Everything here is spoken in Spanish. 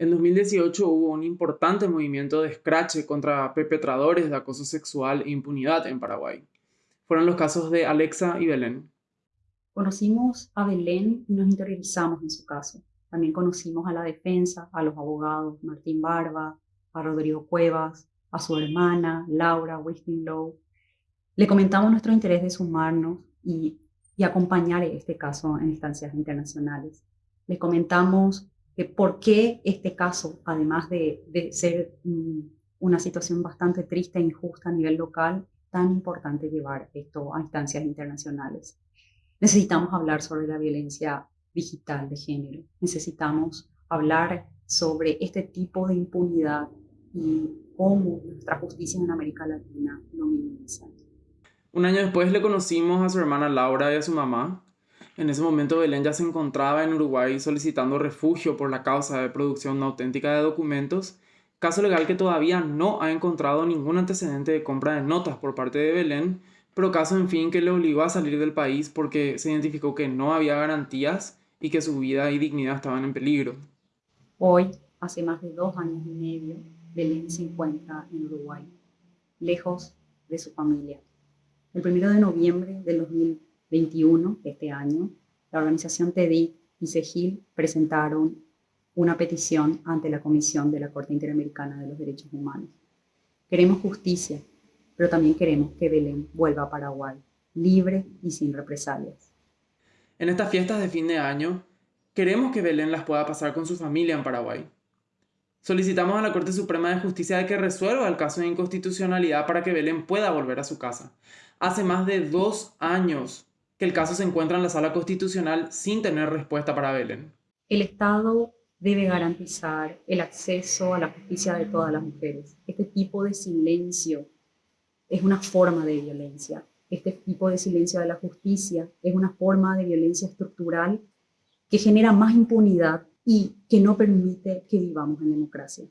En 2018 hubo un importante movimiento de escrache contra perpetradores de acoso sexual e impunidad en Paraguay. Fueron los casos de Alexa y Belén. Conocimos a Belén y nos interiorizamos en su caso. También conocimos a la defensa, a los abogados Martín Barba, a Rodrigo Cuevas, a su hermana Laura Wistinlow. Le comentamos nuestro interés de sumarnos y, y acompañar este caso en instancias internacionales. Les comentamos por qué este caso, además de, ser mm, una situación bastante triste e injusta a nivel local, tan importante llevar esto a instancias internacionales. Necesitamos hablar sobre la violencia digital de género. Necesitamos hablar sobre este tipo de impunidad y cómo nuestra justicia en América Latina lo minimiza. Un año después le conocimos a su hermana Laura y a su mamá, en ese momento Belén ya se encontraba en Uruguay solicitando refugio por la causa de producción no auténtica de documentos, caso legal que todavía no ha encontrado ningún antecedente de compra de notas por parte de Belén, pero caso en fin que le obligó a salir del país porque se identificó que no había garantías y que su vida y dignidad estaban en peligro. Hoy, hace más de dos años y medio, Belén se encuentra en Uruguay, lejos de su familia. El primero de noviembre del 2020, 21 de este año, la organización TEDIC y CEGIL presentaron una petición ante la Comisión de la Corte Interamericana de los Derechos Humanos. Queremos justicia, pero también queremos que Belén vuelva a Paraguay, libre y sin represalias. En estas fiestas de fin de año, queremos que Belén las pueda pasar con su familia en Paraguay. Solicitamos a la Corte Suprema de Justicia de que resuelva el caso de inconstitucionalidad para que Belén pueda volver a su casa. Hace más de dos años que el caso se encuentra en la sala constitucional sin tener respuesta para Belén. El Estado debe garantizar el acceso a la justicia de todas las mujeres. Este tipo de silencio es una forma de violencia. Este tipo de silencio de la justicia es una forma de violencia estructural que genera más impunidad y que no permite que vivamos en democracia.